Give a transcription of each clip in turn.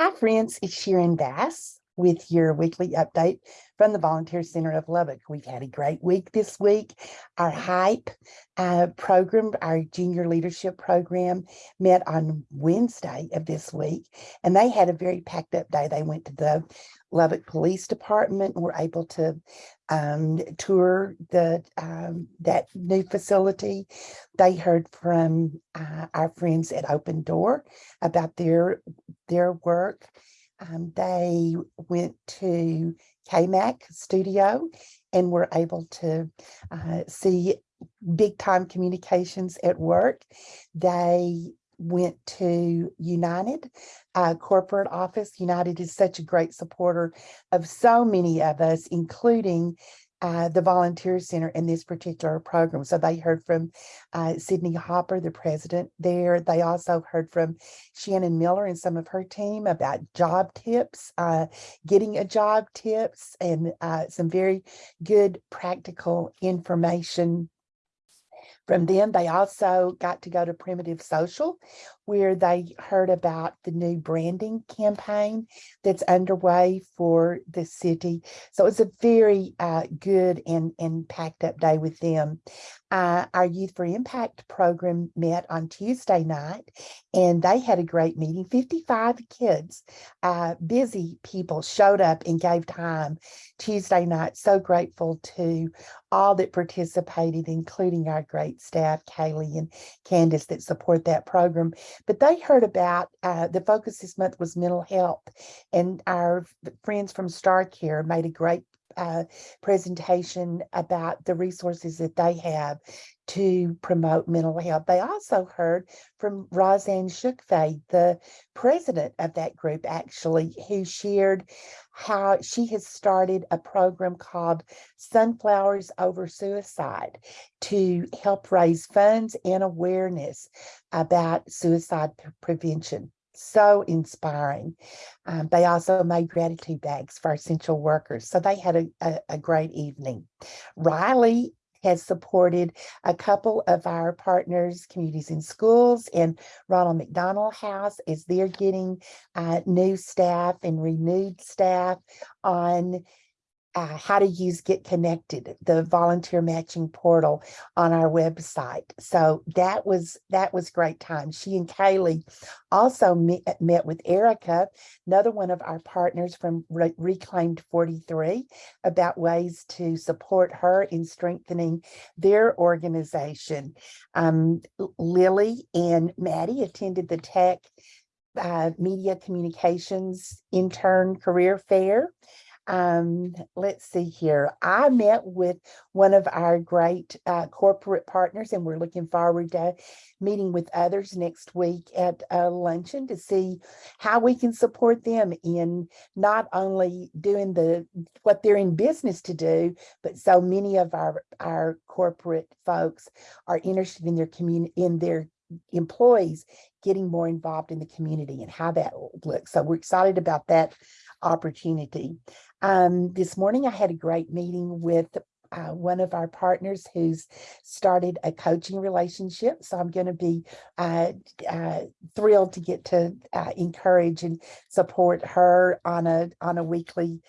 Hi, friends. It's Sharon Bass with your weekly update from the Volunteer Center of Lubbock. We've had a great week this week. Our HYPE uh, program, our junior leadership program, met on Wednesday of this week, and they had a very packed up day. They went to the Lubbock Police Department and were able to um, tour the um, that new facility. They heard from uh, our friends at Open Door about their their work. Um, they went to KMAC studio and were able to uh, see big time communications at work. They went to United uh, corporate office. United is such a great supporter of so many of us, including uh, the Volunteer Center in this particular program. So they heard from uh, Sydney Hopper, the president there. They also heard from Shannon Miller and some of her team about job tips, uh, getting a job tips, and uh, some very good practical information from them, they also got to go to Primitive Social, where they heard about the new branding campaign that's underway for the city. So it's a very uh, good and, and packed up day with them. Uh, our Youth for Impact program met on Tuesday night, and they had a great meeting. 55 kids, uh, busy people showed up and gave time Tuesday night. So grateful to all that participated, including our great staff, Kaylee and Candace that support that program. But they heard about uh, the focus this month was mental health, and our friends from StarCare made a great uh, presentation about the resources that they have to promote mental health. They also heard from Roseanne Shukfay, the president of that group, actually, who shared how she has started a program called Sunflowers Over Suicide to help raise funds and awareness about suicide prevention so inspiring. Um, they also made gratitude bags for essential workers. So they had a, a, a great evening. Riley has supported a couple of our partners, Communities in Schools and Ronald McDonald House as they're getting uh, new staff and renewed staff on uh, how to use Get Connected, the volunteer matching portal on our website. So that was that was great time. She and Kaylee also met, met with Erica, another one of our partners from Re Reclaimed 43, about ways to support her in strengthening their organization. Um, Lily and Maddie attended the Tech uh, Media Communications Intern Career Fair um, let's see here. I met with one of our great uh, corporate partners, and we're looking forward to meeting with others next week at a luncheon to see how we can support them in not only doing the what they're in business to do, but so many of our our corporate folks are interested in their community in their employees getting more involved in the community and how that looks. So we're excited about that opportunity. Um, this morning, I had a great meeting with uh, one of our partners who's started a coaching relationship. So I'm going to be uh, uh, thrilled to get to uh, encourage and support her on a on a weekly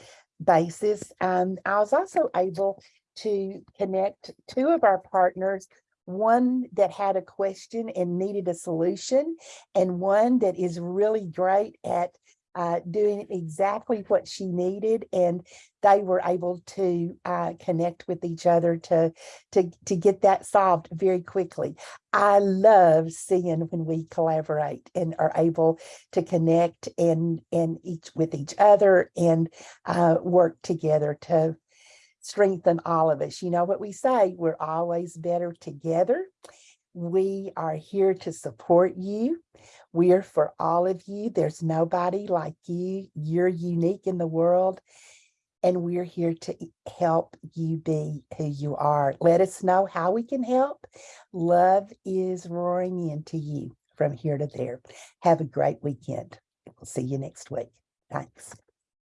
basis. Um, I was also able to connect two of our partners one that had a question and needed a solution and one that is really great at uh, doing exactly what she needed and they were able to uh, connect with each other to, to, to get that solved very quickly. I love seeing when we collaborate and are able to connect and, and each with each other and uh, work together to strengthen all of us. You know what we say, we're always better together. We are here to support you. We're for all of you. There's nobody like you. You're unique in the world. And we're here to help you be who you are. Let us know how we can help. Love is roaring into you from here to there. Have a great weekend. We'll see you next week. Thanks.